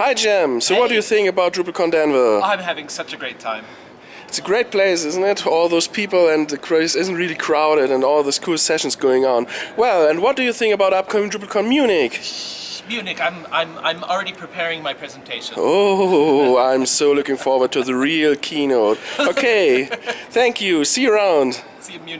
Hi Jem, so what do you think about DrupalCon Denver? I'm having such a great time. It's a great place, isn't it? All those people and the place isn't really crowded and all those cool sessions going on. Well, and what do you think about upcoming DrupalCon Munich? Munich, I'm, I'm, I'm already preparing my presentation. Oh, I'm so looking forward to the real keynote. Okay, thank you. See you around. See you in Munich.